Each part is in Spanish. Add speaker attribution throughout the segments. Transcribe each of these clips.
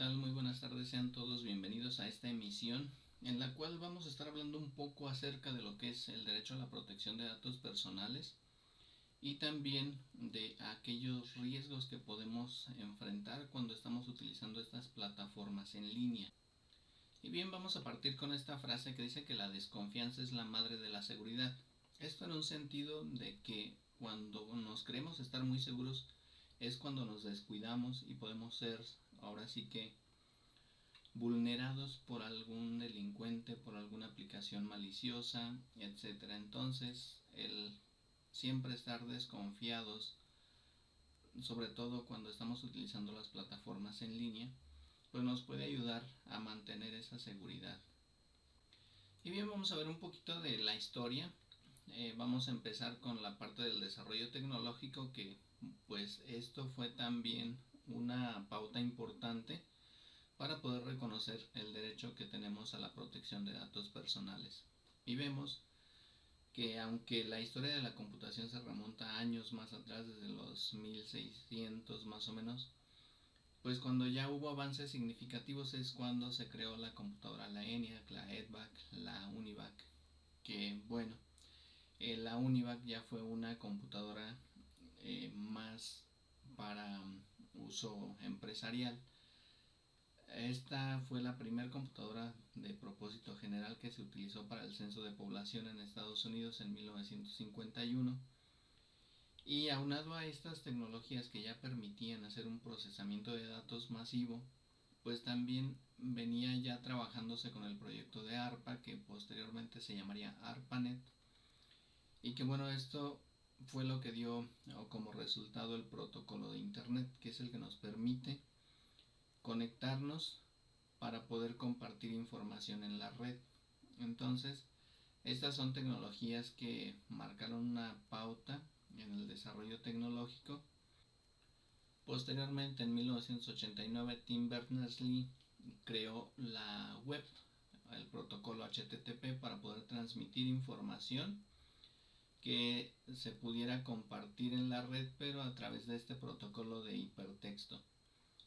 Speaker 1: tal? Muy buenas tardes, sean todos bienvenidos a esta emisión en la cual vamos a estar hablando un poco acerca de lo que es el derecho a la protección de datos personales y también de aquellos riesgos que podemos enfrentar cuando estamos utilizando estas plataformas en línea. Y bien, vamos a partir con esta frase que dice que la desconfianza es la madre de la seguridad. Esto en un sentido de que cuando nos creemos estar muy seguros es cuando nos descuidamos y podemos ser ahora sí que vulnerados por algún delincuente, por alguna aplicación maliciosa, etcétera. Entonces, el siempre estar desconfiados, sobre todo cuando estamos utilizando las plataformas en línea, pues nos puede ayudar a mantener esa seguridad. Y bien, vamos a ver un poquito de la historia. Eh, vamos a empezar con la parte del desarrollo tecnológico que pues esto fue también una pauta importante para poder reconocer el derecho que tenemos a la protección de datos personales. Y vemos que aunque la historia de la computación se remonta años más atrás, desde los 1600 más o menos, pues cuando ya hubo avances significativos es cuando se creó la computadora, la ENIAC, la EDVAC, la UNIVAC, que bueno, eh, la UNIVAC ya fue una computadora eh, más para uso empresarial. Esta fue la primera computadora de propósito general que se utilizó para el censo de población en Estados Unidos en 1951. Y aunado a estas tecnologías que ya permitían hacer un procesamiento de datos masivo, pues también venía ya trabajándose con el proyecto de ARPA, que posteriormente se llamaría ARPANET. Y que bueno, esto fue lo que dio como resultado el protocolo de Internet, que es el que nos permite conectarnos para poder compartir información en la red. Entonces, estas son tecnologías que marcaron una pauta en el desarrollo tecnológico. Posteriormente, en 1989, Tim Berners-Lee creó la web, el protocolo HTTP para poder transmitir información que se pudiera compartir en la red pero a través de este protocolo de hipertexto.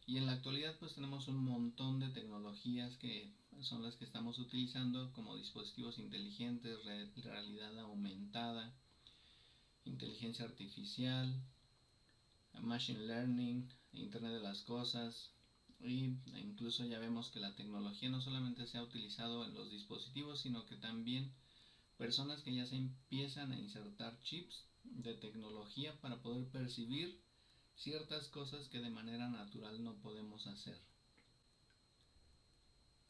Speaker 1: Y en la actualidad pues tenemos un montón de tecnologías que son las que estamos utilizando como dispositivos inteligentes, realidad aumentada, inteligencia artificial, machine learning, internet de las cosas y incluso ya vemos que la tecnología no solamente se ha utilizado en los dispositivos sino que también personas que ya se empiezan a insertar chips de tecnología para poder percibir ciertas cosas que de manera natural no podemos hacer.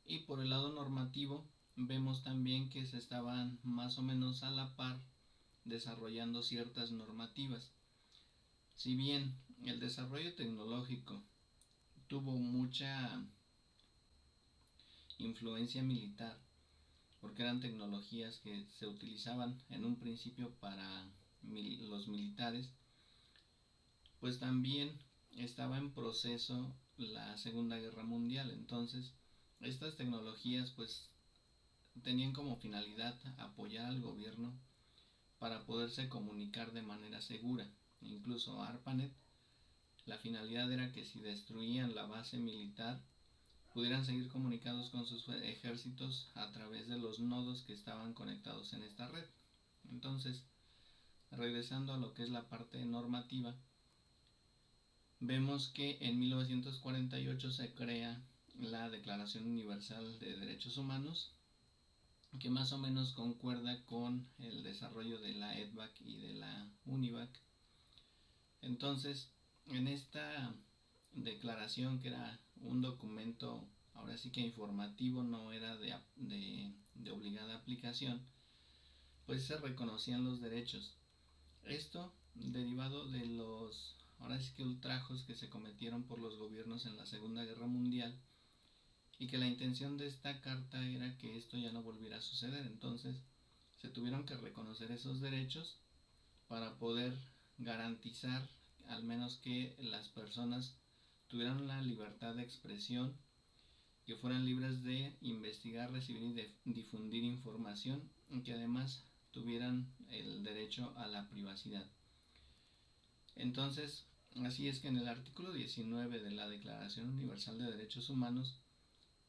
Speaker 1: Y por el lado normativo vemos también que se estaban más o menos a la par desarrollando ciertas normativas. Si bien el desarrollo tecnológico tuvo mucha influencia militar, porque eran tecnologías que se utilizaban en un principio para los militares, pues también estaba en proceso la Segunda Guerra Mundial. Entonces, estas tecnologías pues tenían como finalidad apoyar al gobierno para poderse comunicar de manera segura. Incluso ARPANET, la finalidad era que si destruían la base militar, pudieran seguir comunicados con sus ejércitos a través de los nodos que estaban conectados en esta red. Entonces, regresando a lo que es la parte normativa, vemos que en 1948 se crea la Declaración Universal de Derechos Humanos, que más o menos concuerda con el desarrollo de la EDVAC y de la UNIVAC. Entonces, en esta declaración que era un documento ahora sí que informativo no era de, de, obligada aplicación pues se reconocían los derechos. Esto derivado de los ahora sí que ultrajos que se cometieron por los gobiernos en la segunda guerra mundial y que la intención de esta carta era que esto ya no volviera a suceder. Entonces se tuvieron que reconocer esos derechos para poder garantizar al menos que las personas tuvieran la libertad de expresión, que fueran libres de investigar, recibir y difundir información, y que además tuvieran el derecho a la privacidad. Entonces, Así es que en el artículo 19 de la Declaración Universal de Derechos Humanos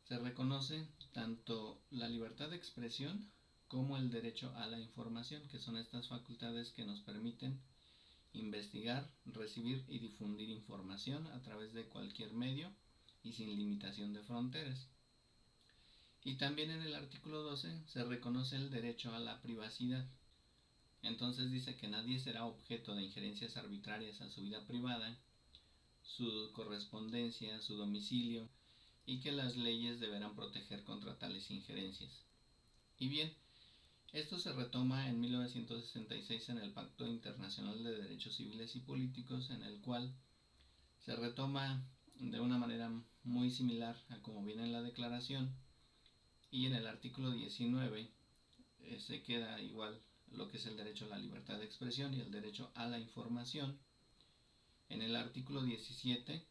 Speaker 1: se reconoce tanto la libertad de expresión como el derecho a la información, que son estas facultades que nos permiten investigar, recibir y difundir información a través de cualquier medio y sin limitación de fronteras. Y también en el artículo 12 se reconoce el derecho a la privacidad. Entonces dice que nadie será objeto de injerencias arbitrarias a su vida privada, su correspondencia, su domicilio, y que las leyes deberán proteger contra tales injerencias. Y bien, esto se retoma en 1966 en el Pacto Internacional de Derechos Civiles y Políticos, en el cual se retoma de una manera muy similar a como viene en la declaración y en el artículo 19 eh, se queda igual lo que es el derecho a la libertad de expresión y el derecho a la información. En el artículo 17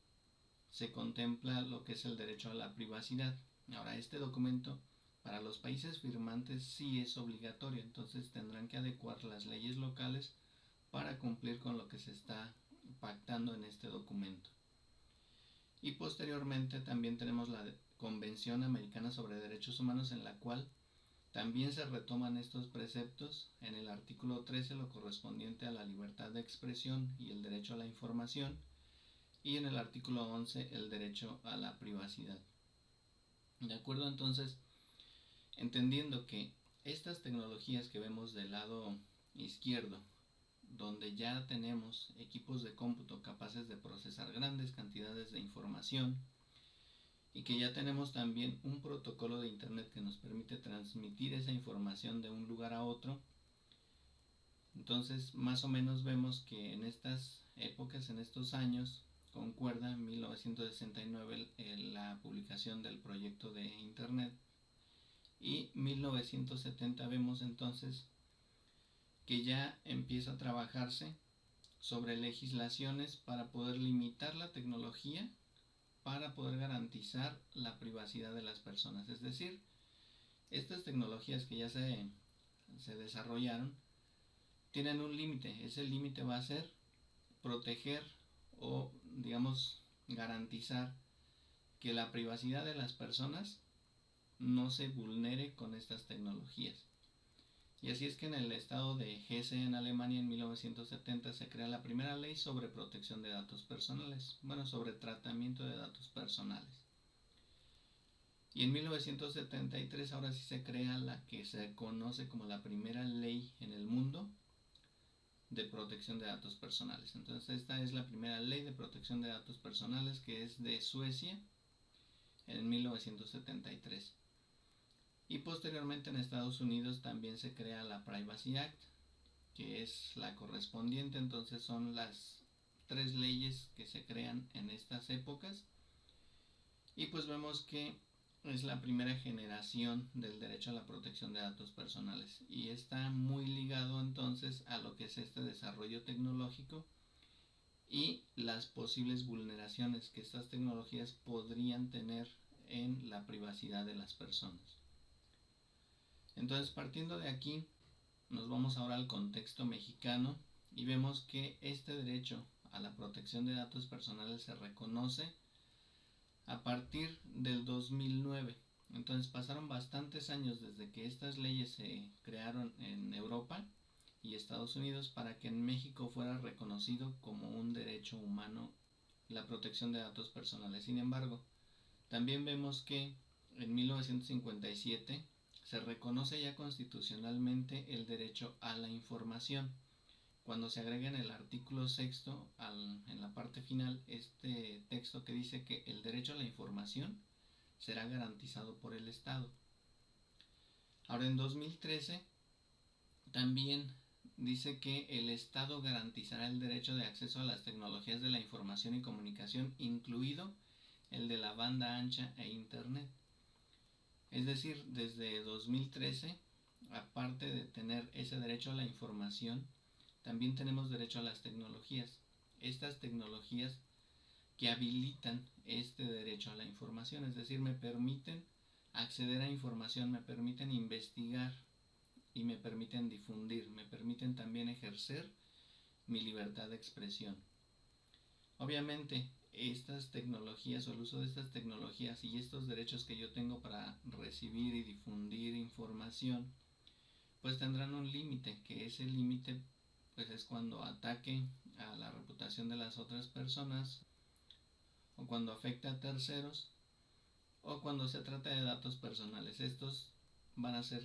Speaker 1: se contempla lo que es el derecho a la privacidad. Ahora, este documento para los países firmantes sí es obligatorio, entonces tendrán que adecuar las leyes locales para cumplir con lo que se está pactando en este documento. Y posteriormente también tenemos la Convención Americana sobre Derechos Humanos en la cual también se retoman estos preceptos en el artículo 13 lo correspondiente a la libertad de expresión y el derecho a la información y en el artículo 11 el derecho a la privacidad. De acuerdo entonces entendiendo que estas tecnologías que vemos del lado izquierdo, donde ya tenemos equipos de cómputo capaces de procesar grandes cantidades de información y que ya tenemos también un protocolo de Internet que nos permite transmitir esa información de un lugar a otro, entonces más o menos vemos que en estas épocas, en estos años, concuerda en 1969 la publicación del proyecto de Internet y 1970 vemos entonces que ya empieza a trabajarse sobre legislaciones para poder limitar la tecnología para poder garantizar la privacidad de las personas. Es decir, estas tecnologías que ya se, se desarrollaron tienen un límite. Ese límite va a ser proteger o, digamos, garantizar que la privacidad de las personas no se vulnere con estas tecnologías. Y así es que en el estado de Hesse en Alemania en 1970 se crea la primera ley sobre protección de datos personales, bueno, sobre tratamiento de datos personales. Y en 1973 ahora sí se crea la que se conoce como la primera ley en el mundo de protección de datos personales. Entonces esta es la primera ley de protección de datos personales que es de Suecia en 1973. Y posteriormente en Estados Unidos también se crea la Privacy Act, que es la correspondiente, entonces son las tres leyes que se crean en estas épocas. Y pues vemos que es la primera generación del derecho a la protección de datos personales y está muy ligado entonces a lo que es este desarrollo tecnológico y las posibles vulneraciones que estas tecnologías podrían tener en la privacidad de las personas. Entonces, partiendo de aquí, nos vamos ahora al contexto mexicano y vemos que este derecho a la protección de datos personales se reconoce a partir del 2009. Entonces pasaron bastantes años desde que estas leyes se crearon en Europa y Estados Unidos para que en México fuera reconocido como un derecho humano la protección de datos personales. Sin embargo, también vemos que en 1957 se reconoce ya constitucionalmente el derecho a la información. Cuando se agrega en el artículo sexto, en la parte final, este texto que dice que el derecho a la información será garantizado por el Estado. Ahora en 2013 también dice que el Estado garantizará el derecho de acceso a las tecnologías de la información y comunicación, incluido el de la banda ancha e Internet. Es decir, desde 2013, aparte de tener ese derecho a la información, también tenemos derecho a las tecnologías. Estas tecnologías que habilitan este derecho a la información, es decir, me permiten acceder a información, me permiten investigar y me permiten difundir, me permiten también ejercer mi libertad de expresión. Obviamente, estas tecnologías o el uso de estas tecnologías y estos derechos que yo tengo para recibir y difundir información, pues tendrán un límite, que ese límite pues es cuando ataque a la reputación de las otras personas o cuando afecta a terceros o cuando se trata de datos personales. Estos van a ser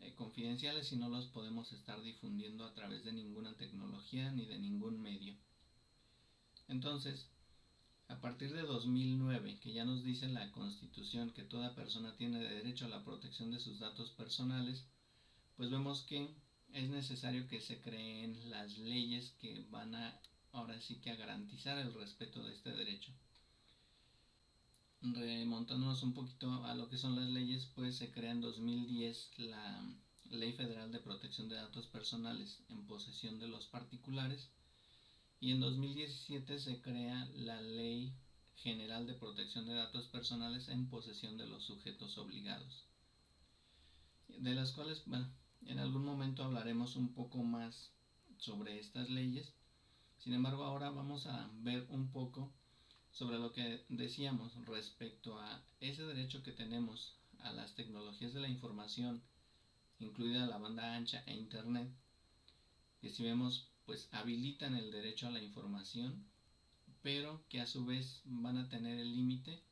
Speaker 1: eh, confidenciales y no los podemos estar difundiendo a través de ninguna tecnología ni de ningún medio. Entonces, a partir de 2009, que ya nos dice la Constitución que toda persona tiene derecho a la protección de sus datos personales, pues vemos que es necesario que se creen las leyes que van a ahora sí que a garantizar el respeto de este derecho. Remontándonos un poquito a lo que son las leyes, pues se crea en 2010 la Ley Federal de Protección de Datos Personales en posesión de los particulares y en 2017 se crea la Ley General de Protección de Datos Personales en posesión de los sujetos obligados, de las cuales, bueno, en algún momento hablaremos un poco más sobre estas leyes. Sin embargo, ahora vamos a ver un poco sobre lo que decíamos respecto a ese derecho que tenemos a las tecnologías de la información, incluida la banda ancha e Internet, que si vemos, pues habilitan el derecho a la información, pero que a su vez van a tener el límite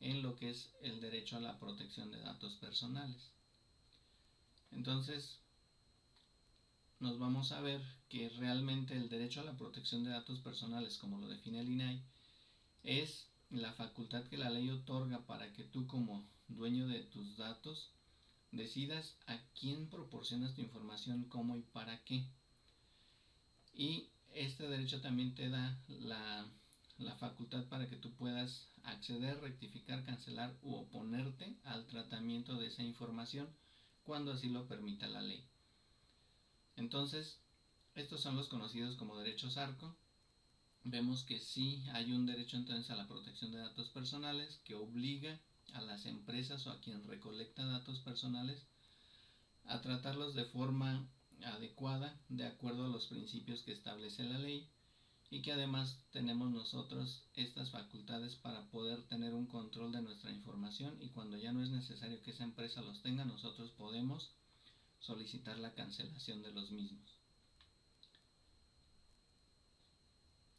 Speaker 1: en lo que es el derecho a la protección de datos personales. Entonces, nos vamos a ver que realmente el derecho a la protección de datos personales, como lo define el INAI, es la facultad que la ley otorga para que tú como dueño de tus datos decidas a quién proporcionas tu información, cómo y para qué. Y este derecho también te da la, la facultad para que tú puedas acceder, rectificar, cancelar u oponerte al tratamiento de esa información cuando así lo permita la ley. Entonces, estos son los conocidos como derechos ARCO. Vemos que sí hay un derecho entonces a la protección de datos personales que obliga a las empresas o a quien recolecta datos personales a tratarlos de forma adecuada de acuerdo a los principios que establece la ley y que además tenemos nosotros estas facultades para poder tener un control de nuestra información y cuando ya no es necesario que esa empresa los tenga, nosotros podemos solicitar la cancelación de los mismos.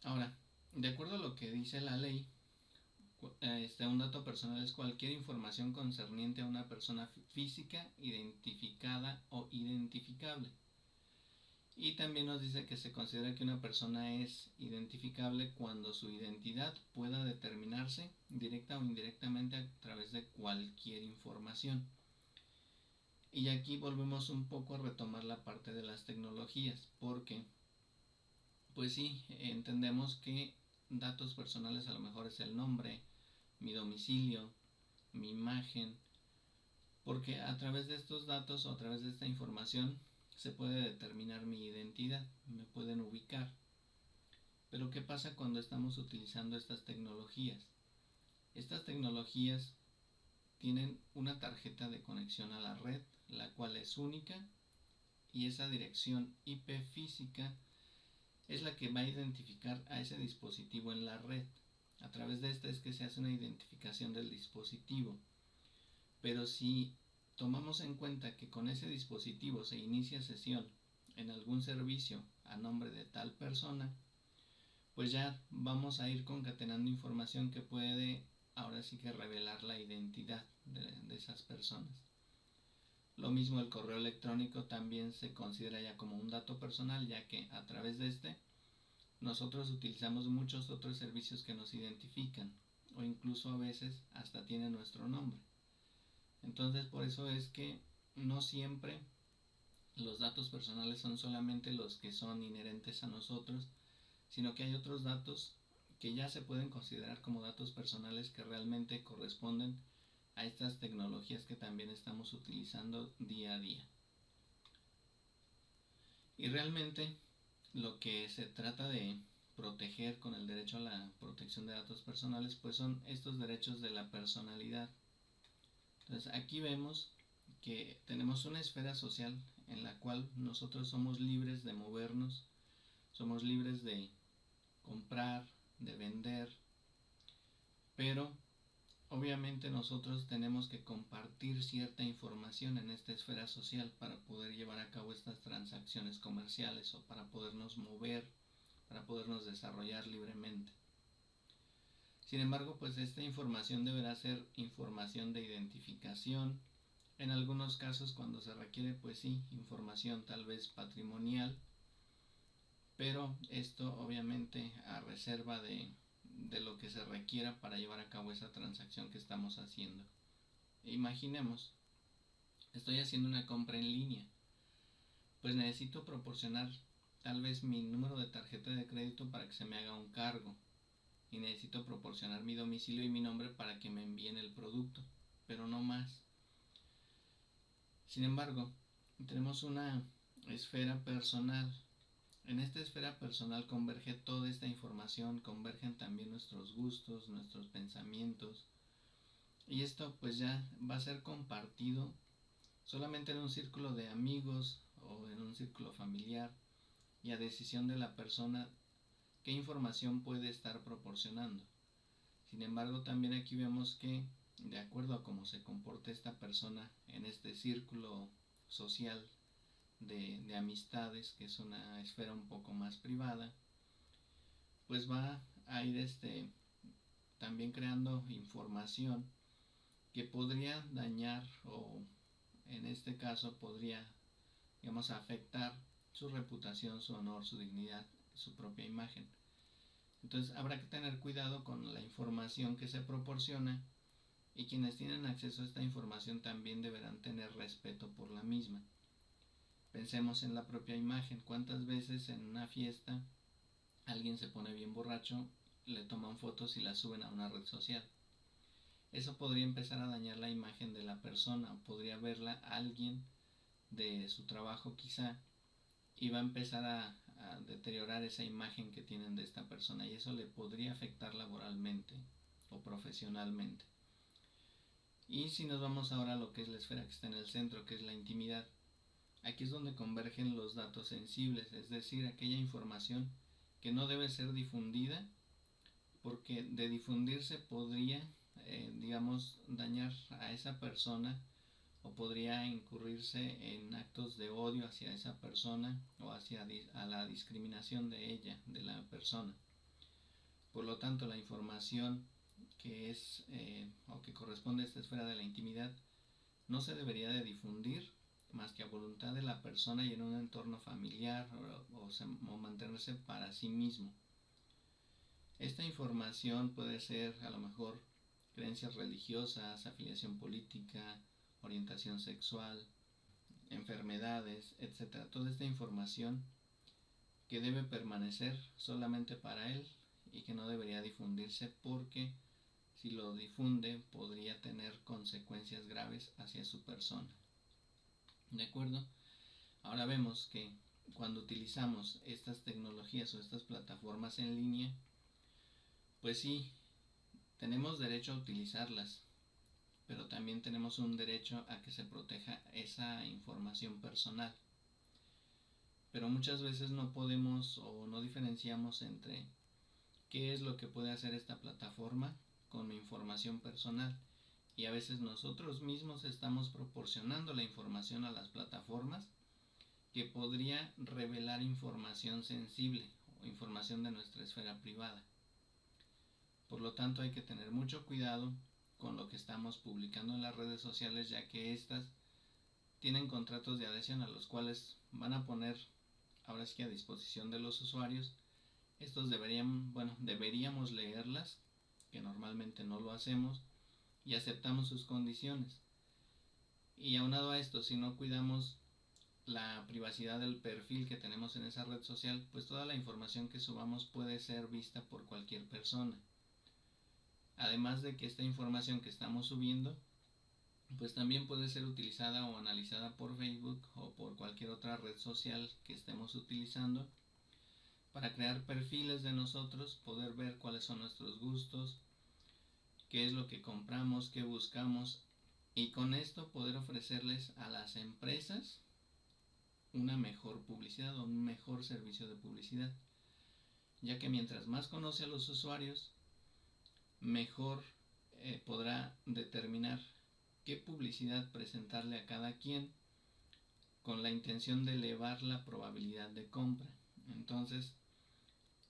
Speaker 1: Ahora, de acuerdo a lo que dice la ley, este, un dato personal es cualquier información concerniente a una persona física identificada o identificable. Y también nos dice que se considera que una persona es identificable cuando su identidad pueda determinarse directa o indirectamente a través de cualquier información. Y aquí volvemos un poco a retomar la parte de las tecnologías, porque, pues sí, entendemos que datos personales a lo mejor es el nombre, mi domicilio, mi imagen, porque a través de estos datos o a través de esta información se puede determinar mi identidad, me pueden ubicar. Pero ¿qué pasa cuando estamos utilizando estas tecnologías? Estas tecnologías tienen una tarjeta de conexión a la red, la cual es única, y esa dirección IP física es la que va a identificar a ese dispositivo en la red. A través de esta es que se hace una identificación del dispositivo. Pero si tomamos en cuenta que con ese dispositivo se inicia sesión en algún servicio a nombre de tal persona, pues ya vamos a ir concatenando información que puede ahora sí que revelar la identidad de, esas personas. Lo mismo el correo electrónico también se considera ya como un dato personal ya que a través de este nosotros utilizamos muchos otros servicios que nos identifican o incluso a veces hasta tiene nuestro nombre. Entonces por eso es que no siempre los datos personales son solamente los que son inherentes a nosotros, sino que hay otros datos que ya se pueden considerar como datos personales que realmente corresponden a estas tecnologías que también estamos utilizando día a día. Y realmente lo que se trata de proteger con el derecho a la protección de datos personales pues son estos derechos de la personalidad entonces aquí vemos que tenemos una esfera social en la cual nosotros somos libres de movernos, somos libres de comprar, de vender, pero obviamente nosotros tenemos que compartir cierta información en esta esfera social para poder llevar a cabo estas transacciones comerciales o para podernos mover, para podernos desarrollar libremente. Sin embargo, pues esta información deberá ser información de identificación. En algunos casos cuando se requiere, pues sí, información tal vez patrimonial, pero esto obviamente a reserva de, de lo que se requiera para llevar a cabo esa transacción que estamos haciendo. Imaginemos, estoy haciendo una compra en línea, pues necesito proporcionar tal vez mi número de tarjeta de crédito para que se me haga un cargo y necesito proporcionar mi domicilio y mi nombre para que me envíen el producto, pero no más. Sin embargo, tenemos una esfera personal. En esta esfera personal converge toda esta información, convergen también nuestros gustos, nuestros pensamientos. Y esto pues ya va a ser compartido solamente en un círculo de amigos o en un círculo familiar y a decisión de la persona qué información puede estar proporcionando. Sin embargo, también aquí vemos que, de acuerdo a cómo se comporta esta persona en este círculo social de, de amistades, que es una esfera un poco más privada, pues va a ir este, también creando información que podría dañar o en este caso podría digamos afectar su reputación, su honor, su dignidad su propia imagen. Entonces habrá que tener cuidado con la información que se proporciona y quienes tienen acceso a esta información también deberán tener respeto por la misma. Pensemos en la propia imagen. ¿Cuántas veces en una fiesta alguien se pone bien borracho, le toman fotos y las suben a una red social? Eso podría empezar a dañar la imagen de la persona podría verla alguien de su trabajo quizá y va a empezar deteriorar esa imagen que tienen de esta persona y eso le podría afectar laboralmente o profesionalmente. Y si nos vamos ahora a lo que es la esfera que está en el centro, que es la intimidad, aquí es donde convergen los datos sensibles, es decir, aquella información que no debe ser difundida porque de difundirse podría, eh, digamos, dañar a esa persona o podría incurrirse en actos de odio hacia esa persona o hacia a la discriminación de ella, de la persona. Por lo tanto, la información que es eh, o que corresponde a esta esfera de la intimidad no se debería de difundir más que a voluntad de la persona y en un entorno familiar o, o mantenerse para sí mismo. Esta información puede ser a lo mejor creencias religiosas, afiliación política, orientación sexual, enfermedades, etc. Toda esta información que debe permanecer solamente para él y que no debería difundirse porque si lo difunde podría tener consecuencias graves hacia su persona. ¿De acuerdo? Ahora vemos que cuando utilizamos estas tecnologías o estas plataformas en línea, pues sí, tenemos derecho a utilizarlas, pero también tenemos un derecho a que se proteja esa información personal. Pero muchas veces no podemos o no diferenciamos entre qué es lo que puede hacer esta plataforma con mi información personal. Y a veces nosotros mismos estamos proporcionando la información a las plataformas que podría revelar información sensible o información de nuestra esfera privada. Por lo tanto hay que tener mucho cuidado con lo que estamos publicando en las redes sociales, ya que estas tienen contratos de adhesión a los cuales van a poner ahora sí que a disposición de los usuarios. Estos deberían, bueno, deberíamos leerlas, que normalmente no lo hacemos, y aceptamos sus condiciones. Y aunado a esto, si no cuidamos la privacidad del perfil que tenemos en esa red social, pues toda la información que subamos puede ser vista por cualquier persona. Además de que esta información que estamos subiendo, pues también puede ser utilizada o analizada por Facebook o por cualquier otra red social que estemos utilizando para crear perfiles de nosotros, poder ver cuáles son nuestros gustos, qué es lo que compramos, qué buscamos y con esto poder ofrecerles a las empresas una mejor publicidad o un mejor servicio de publicidad ya que mientras más conoce a los usuarios, mejor eh, podrá determinar qué publicidad presentarle a cada quien con la intención de elevar la probabilidad de compra. Entonces,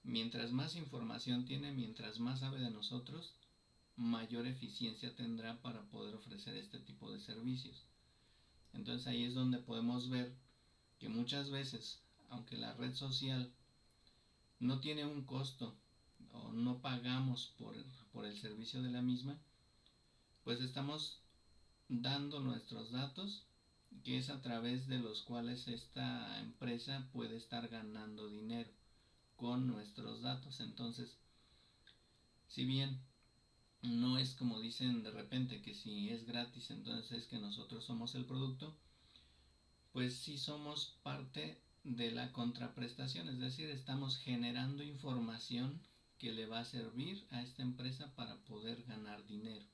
Speaker 1: mientras más información tiene, mientras más sabe de nosotros, mayor eficiencia tendrá para poder ofrecer este tipo de servicios. Entonces ahí es donde podemos ver que muchas veces, aunque la red social no tiene un costo o no pagamos por, por el servicio de la misma, pues estamos dando nuestros datos, que es a través de los cuales esta empresa puede estar ganando dinero con nuestros datos. Entonces, si bien no es como dicen de repente que si es gratis entonces es que nosotros somos el producto, pues sí somos parte de la contraprestación, es decir, estamos generando información que le va a servir a esta empresa para poder ganar dinero.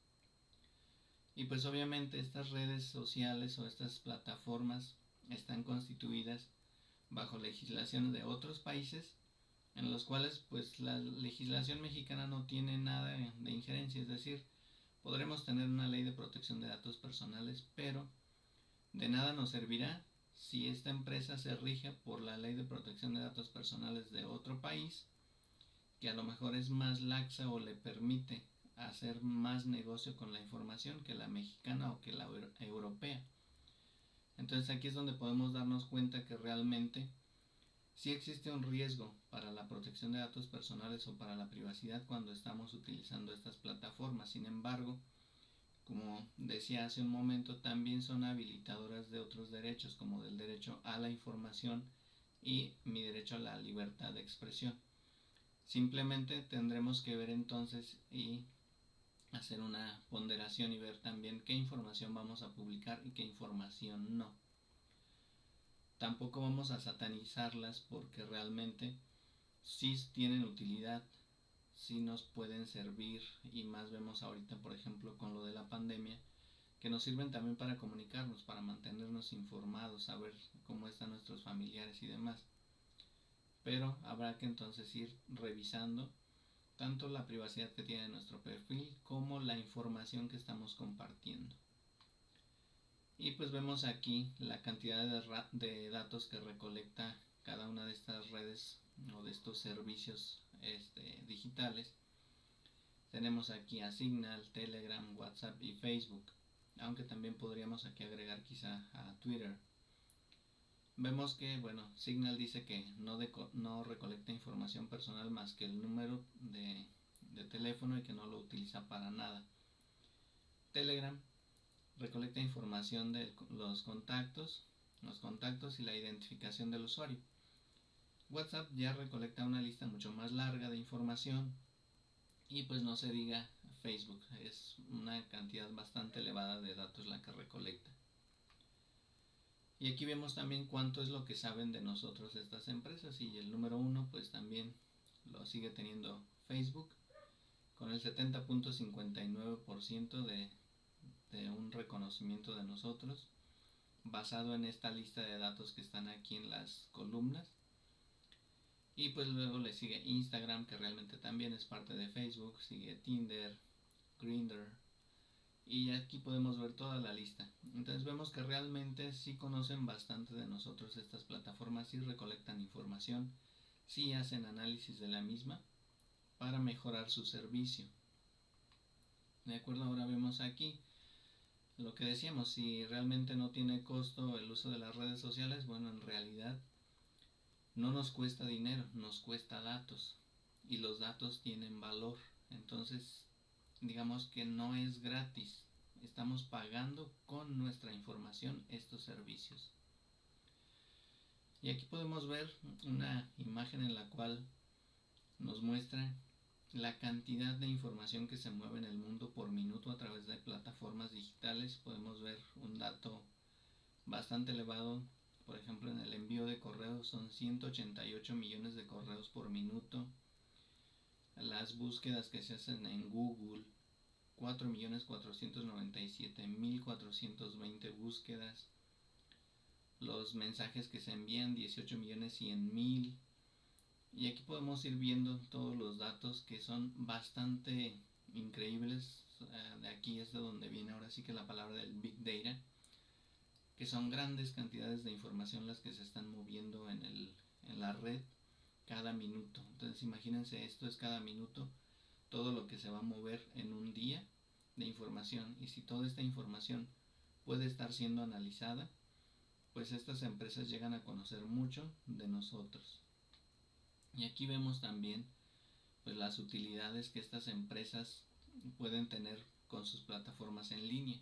Speaker 1: Y pues obviamente estas redes sociales o estas plataformas están constituidas bajo legislaciones de otros países en los cuales pues la legislación mexicana no tiene nada de injerencia, es decir, podremos tener una ley de protección de datos personales, pero de nada nos servirá si esta empresa se rige por la ley de protección de datos personales de otro país, que a lo mejor es más laxa o le permite hacer más negocio con la información que la mexicana o que la europea. Entonces aquí es donde podemos darnos cuenta que realmente si existe un riesgo para la protección de datos personales o para la privacidad cuando estamos utilizando estas plataformas. Sin embargo, como decía hace un momento, también son habilitadoras de otros derechos, como del derecho a la información y mi derecho a la libertad de expresión. Simplemente tendremos que ver entonces y hacer una ponderación y ver también qué información vamos a publicar y qué información no. Tampoco vamos a satanizarlas porque realmente sí tienen utilidad, sí nos pueden servir y más vemos ahorita, por ejemplo, con lo de la pandemia, que nos sirven también para comunicarnos, para mantenernos informados, saber cómo están nuestros familiares y demás. Pero habrá que entonces ir revisando tanto la privacidad que tiene nuestro perfil como la información que estamos compartiendo. Y pues vemos aquí la cantidad de, datos que recolecta cada una de estas redes o de estos servicios este, digitales. Tenemos aquí a Signal, Telegram, WhatsApp y Facebook. Aunque también podríamos aquí agregar quizá a Twitter. Vemos que, bueno, Signal dice que no, no recolecta información personal más que el número de, de teléfono y que no lo utiliza para nada. Telegram recolecta información de los contactos, los contactos y la identificación del usuario. WhatsApp ya recolecta una lista mucho más larga de información y pues no se diga Facebook, es una cantidad bastante elevada de datos la que recolecta. Y aquí vemos también cuánto es lo que saben de nosotros estas empresas y el número uno pues también lo sigue teniendo Facebook con el 70.59% de de un reconocimiento de nosotros basado en esta lista de datos que están aquí en las columnas. Y pues luego le sigue Instagram, que realmente también es parte de Facebook, sigue Tinder, Grindr, y aquí podemos ver toda la lista. Entonces vemos que realmente sí conocen bastante de nosotros estas plataformas, sí recolectan información, sí hacen análisis de la misma para mejorar su servicio. De acuerdo, ahora vemos aquí lo que decíamos, si realmente no tiene costo el uso de las redes sociales, bueno, en realidad no nos cuesta dinero, nos cuesta datos y los datos tienen valor. Entonces, digamos que no es gratis, estamos pagando con nuestra información estos servicios. Y aquí podemos ver una imagen en la cual nos muestra la cantidad de información que se mueve en el mundo por minuto a través de plataformas digitales. Podemos ver un dato bastante elevado. Por ejemplo, en el envío de correos son 188 millones de correos por minuto. Las búsquedas que se hacen en Google, 4.497.420 búsquedas. Los mensajes que se envían, 18 millones 100 mil Y aquí podemos ir viendo todos los datos que son bastante increíbles. De aquí es de donde viene ahora sí que la palabra del Big Data, que son grandes cantidades de información las que se están moviendo en, el, en la red cada minuto. Entonces imagínense, esto es cada minuto todo lo que se va a mover en un día de información. Y si toda esta información puede estar siendo analizada, pues estas empresas llegan a conocer mucho de nosotros. Y aquí vemos también pues las utilidades que estas empresas pueden tener con sus plataformas en línea.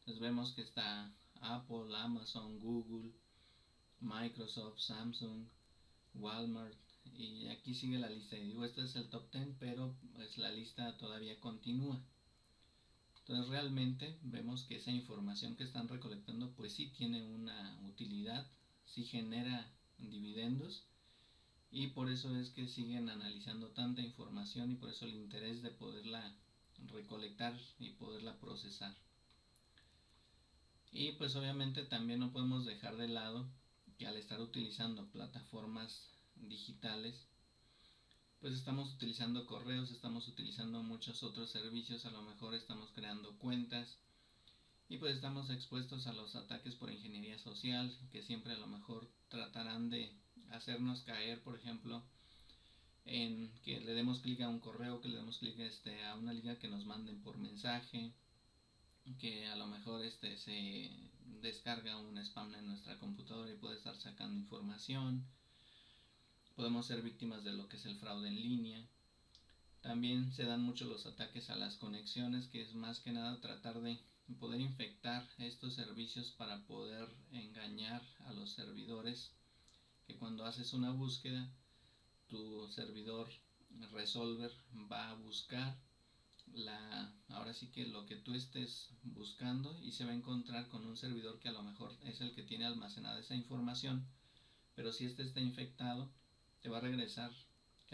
Speaker 1: Entonces vemos que está Apple, Amazon, Google, Microsoft, Samsung, Walmart y aquí sigue la lista. Y digo, este es el top 10, pero pues la lista todavía continúa. Entonces realmente vemos que esa información que están recolectando pues sí tiene una utilidad, sí genera dividendos y por eso es que siguen analizando tanta información y por eso el interés de poderla recolectar y poderla procesar. Y pues obviamente también no podemos dejar de lado que al estar utilizando plataformas digitales pues estamos utilizando correos, estamos utilizando muchos otros servicios, a lo mejor estamos creando cuentas y pues estamos expuestos a los ataques por ingeniería social que siempre a lo mejor tratarán de hacernos caer, por ejemplo, en que le demos clic a un correo, que le demos clic este, a una liga que nos manden por mensaje, que a lo mejor este se descarga un spam en nuestra computadora y puede estar sacando información podemos ser víctimas de lo que es el fraude en línea. También se dan mucho los ataques a las conexiones, que es más que nada tratar de poder infectar estos servicios para poder engañar a los servidores, que cuando haces una búsqueda, tu servidor resolver va a buscar la ahora sí que lo que tú estés buscando y se va a encontrar con un servidor que a lo mejor es el que tiene almacenada esa información pero si este está infectado te va a regresar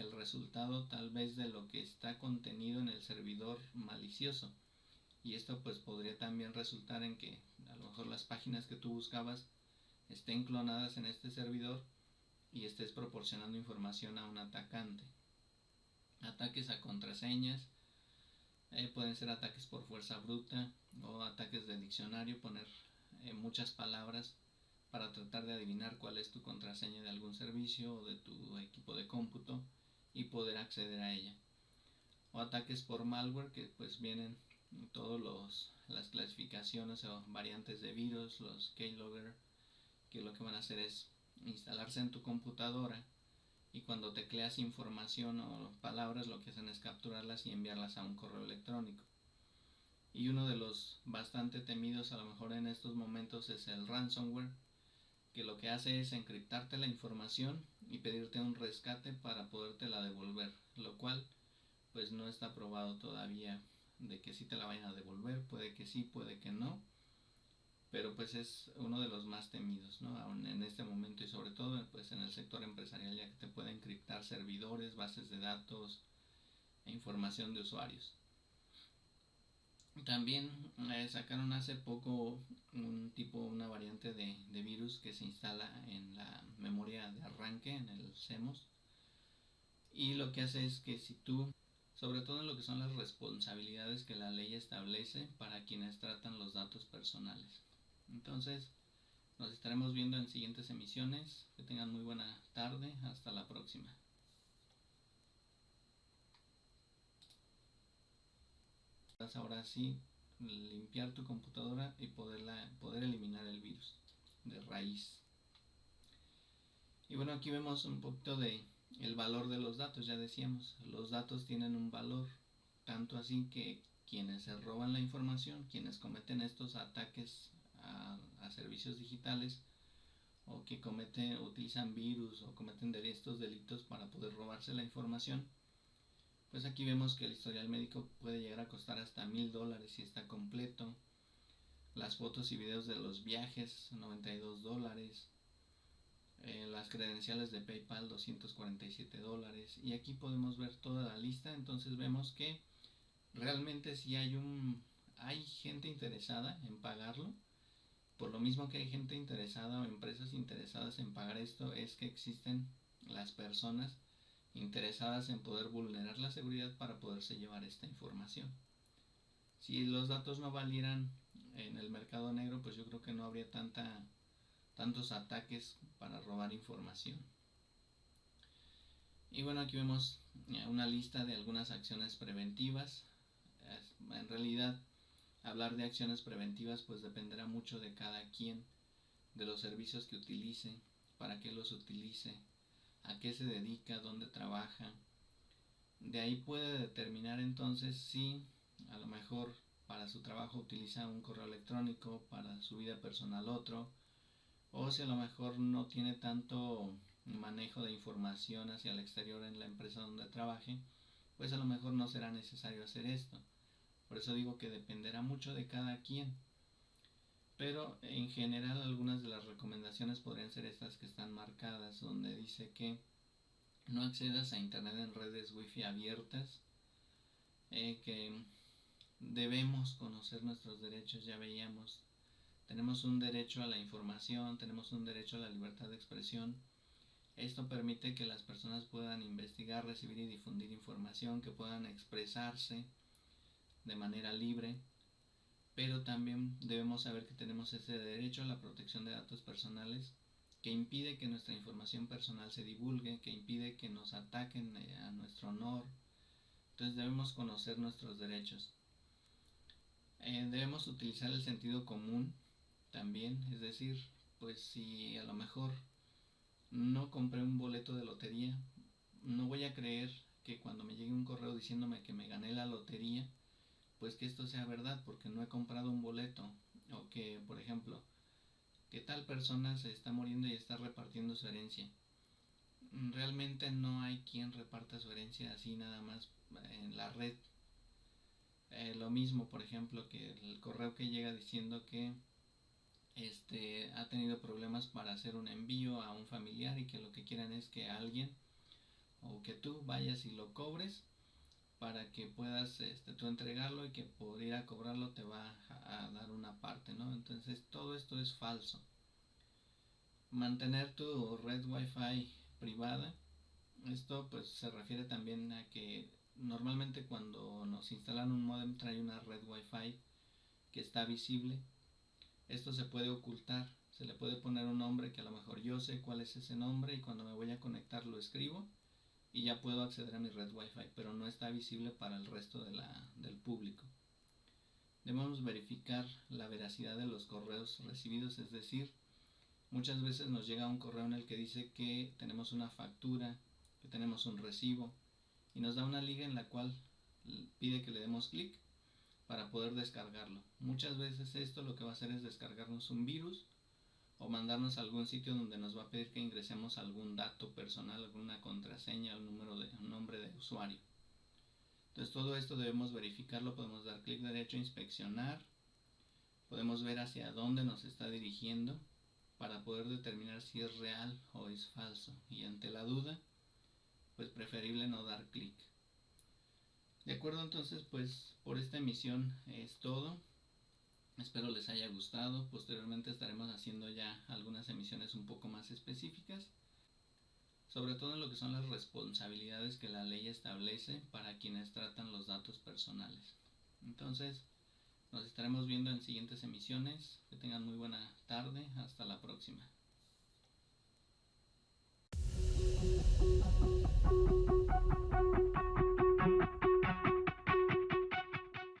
Speaker 1: el resultado tal vez de lo que está contenido en el servidor malicioso. Y esto pues podría también resultar en que a lo mejor las páginas que tú buscabas estén clonadas en este servidor y estés proporcionando información a un atacante. Ataques a contraseñas, eh, pueden ser ataques por fuerza bruta o ataques de diccionario, poner eh, muchas palabras para tratar de adivinar cuál es tu contraseña de algún servicio o de tu equipo de cómputo y poder acceder a ella. O ataques por malware que pues vienen todas las clasificaciones o variantes de virus, los keylogger, que lo que van a hacer es instalarse en tu computadora y cuando tecleas información o palabras lo que hacen es capturarlas y enviarlas a un correo electrónico. Y uno de los bastante temidos a lo mejor en estos momentos es el ransomware, que lo que hace es encriptarte la información y pedirte un rescate para podértela devolver, lo cual pues no está probado todavía de que sí te la vayan a devolver, puede que sí, puede que no, pero pues es uno de los más temidos, ¿no? Aún en este momento y sobre todo pues en el sector empresarial ya que te pueden encriptar servidores, bases de datos e información de usuarios. También eh, sacaron hace poco un tipo, una variante de, de, virus que se instala en la memoria de arranque, en el CEMOS. Y lo que hace es que si tú, sobre todo en lo que son las responsabilidades que la ley establece para quienes tratan los datos personales. Entonces, nos estaremos viendo en siguientes emisiones. Que tengan muy buena tarde. Hasta la próxima. ahora sí limpiar tu computadora y poderla, poder eliminar el virus de raíz. Y bueno, aquí vemos un poquito de el valor de los datos, ya decíamos, los datos tienen un valor, tanto así que quienes se roban la información, quienes cometen estos ataques a, servicios digitales, o que cometen, utilizan virus o cometen estos delitos para poder robarse la información, pues aquí vemos que el historial médico puede llegar a costar hasta mil dólares si está completo. Las fotos y videos de los viajes, 92 dólares. Eh, las credenciales de PayPal, 247 dólares. Y aquí podemos ver toda la lista. Entonces vemos que realmente si hay un hay gente interesada en pagarlo. Por lo mismo que hay gente interesada o empresas interesadas en pagar esto, es que existen las personas interesadas en poder vulnerar la seguridad para poderse llevar esta información. Si los datos no valieran en el mercado negro, pues yo creo que no habría tanta, tantos ataques para robar información. Y bueno, aquí vemos eh, una lista de algunas acciones preventivas. En realidad, hablar de acciones preventivas pues dependerá mucho de cada quien, de los servicios que utilice, para qué los utilice, a qué se dedica, dónde trabaja. De ahí puede determinar entonces si a lo mejor para su trabajo utiliza un correo electrónico, para su vida personal otro, o si a lo mejor no tiene tanto manejo de información hacia el exterior en la empresa donde trabaje, pues a lo mejor no será necesario hacer esto. Por eso digo que dependerá mucho de cada quien. Pero en general algunas de las recomendaciones podrían ser estas que están marcadas, donde dice que no accedas a Internet en redes wifi abiertas, eh, que debemos conocer nuestros derechos, ya veíamos, tenemos un derecho a la información, tenemos un derecho a la libertad de expresión, esto permite que las personas puedan investigar, recibir y difundir información, que puedan expresarse de manera libre, pero también debemos saber que tenemos ese derecho a la protección de datos personales que impide que nuestra información personal se divulgue, que impide que nos ataquen eh, a nuestro honor. Entonces debemos conocer nuestros derechos. Eh, debemos utilizar el sentido común también, es decir, pues si a lo mejor no compré un boleto de lotería, no voy a creer que cuando me llegue un correo diciéndome que me gané la lotería, pues que esto sea verdad porque no he comprado un boleto o que, por ejemplo, que tal persona se está muriendo y está repartiendo su herencia. Realmente no hay quien reparta su herencia así nada más en la red. Eh, lo mismo, por ejemplo, que el correo que llega diciendo que este, ha tenido problemas para hacer un envío a un familiar y que lo que quieran es que alguien o que tú vayas y lo cobres para que puedas este, tú entregarlo y que por ir a cobrarlo te va a, dar una parte, ¿no? Entonces todo esto es falso. Mantener tu red wifi privada, esto pues se refiere también a que normalmente cuando nos instalan un modem trae una red wifi que está visible esto se puede ocultar, se le puede poner un nombre que a lo mejor yo sé cuál es ese nombre y cuando me voy a conectar lo escribo y ya puedo acceder a mi red wifi, pero no está visible para el resto de la, del público. Debemos verificar la veracidad de los correos recibidos, es decir, muchas veces nos llega un correo en el que dice que tenemos una factura, que tenemos un recibo y nos da una liga en la cual pide que le demos clic para poder descargarlo. Muchas veces esto lo que va a hacer es descargarnos un virus o mandarnos a algún sitio donde nos va a pedir que ingresemos algún dato personal, alguna contraseña, un número de nombre de usuario. Entonces todo esto debemos verificarlo, podemos dar clic derecho, inspeccionar, podemos ver hacia dónde nos está dirigiendo para poder determinar si es real o es falso y ante la duda pues preferible no dar clic. De acuerdo, entonces, pues por esta emisión es todo. Espero les haya gustado. Posteriormente estaremos haciendo ya algunas emisiones un poco más específicas, sobre todo en lo que son las responsabilidades que la ley establece para quienes tratan los datos personales. Entonces, nos estaremos viendo en siguientes emisiones. Que tengan muy buena tarde. Hasta la próxima.